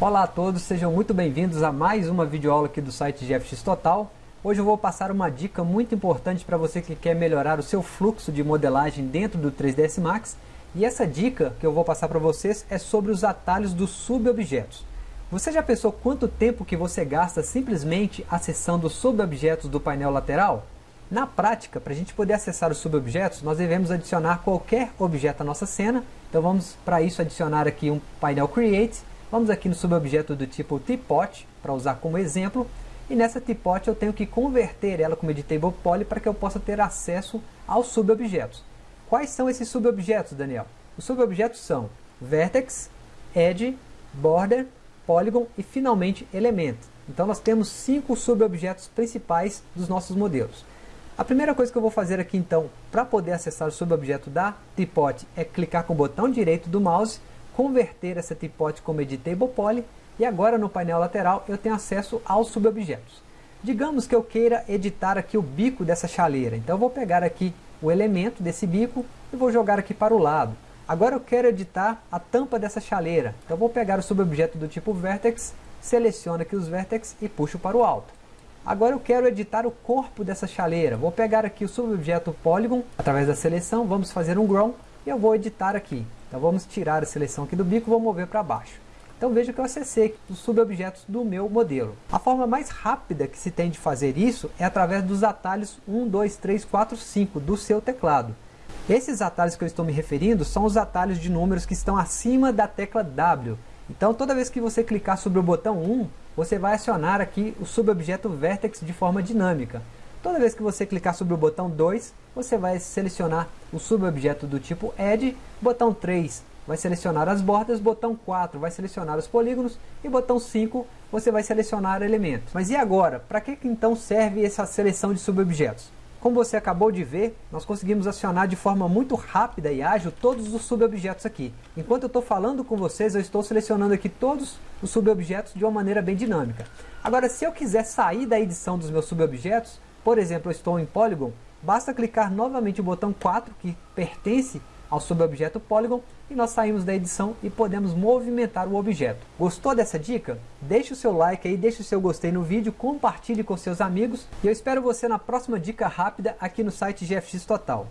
Olá a todos, sejam muito bem-vindos a mais uma videoaula aqui do site GFX Total. Hoje eu vou passar uma dica muito importante para você que quer melhorar o seu fluxo de modelagem dentro do 3ds Max. E essa dica que eu vou passar para vocês é sobre os atalhos dos subobjetos. Você já pensou quanto tempo que você gasta simplesmente acessando os subobjetos do painel lateral? Na prática, para a gente poder acessar os subobjetos, nós devemos adicionar qualquer objeto à nossa cena. Então vamos para isso adicionar aqui um painel Create Vamos aqui no subobjeto do tipo Teapot, para usar como exemplo. E nessa Teapot eu tenho que converter ela como Editable Poly para que eu possa ter acesso aos subobjetos. Quais são esses subobjetos, Daniel? Os subobjetos são Vertex, Edge, Border, Polygon e finalmente Element. Então nós temos cinco subobjetos principais dos nossos modelos. A primeira coisa que eu vou fazer aqui então, para poder acessar o subobjeto da Teapot, é clicar com o botão direito do mouse converter essa tipote como editable poly e agora no painel lateral eu tenho acesso aos subobjetos. Digamos que eu queira editar aqui o bico dessa chaleira, então eu vou pegar aqui o elemento desse bico e vou jogar aqui para o lado. Agora eu quero editar a tampa dessa chaleira, então eu vou pegar o subobjeto do tipo Vertex, seleciono aqui os Vertex e puxo para o alto. Agora eu quero editar o corpo dessa chaleira, vou pegar aqui o subobjeto Polygon, através da seleção, vamos fazer um Grow e eu vou editar aqui. Então vamos tirar a seleção aqui do bico e vou mover para baixo. Então veja que eu acessei os subobjetos do meu modelo. A forma mais rápida que se tem de fazer isso é através dos atalhos 1, 2, 3, 4, 5 do seu teclado. Esses atalhos que eu estou me referindo são os atalhos de números que estão acima da tecla W. Então toda vez que você clicar sobre o botão 1, você vai acionar aqui o subobjeto Vertex de forma dinâmica. Toda vez que você clicar sobre o botão 2, você vai selecionar o subobjeto do tipo Edge, botão 3 vai selecionar as bordas, botão 4 vai selecionar os polígonos e botão 5 você vai selecionar elementos. Mas e agora? Para que então serve essa seleção de subobjetos? Como você acabou de ver, nós conseguimos acionar de forma muito rápida e ágil todos os subobjetos aqui. Enquanto eu estou falando com vocês, eu estou selecionando aqui todos os subobjetos de uma maneira bem dinâmica. Agora, se eu quiser sair da edição dos meus subobjetos, por exemplo, eu estou em Polygon, basta clicar novamente o botão 4, que pertence ao subobjeto Polygon, e nós saímos da edição e podemos movimentar o objeto. Gostou dessa dica? Deixe o seu like aí, deixe o seu gostei no vídeo, compartilhe com seus amigos, e eu espero você na próxima dica rápida aqui no site GFX Total.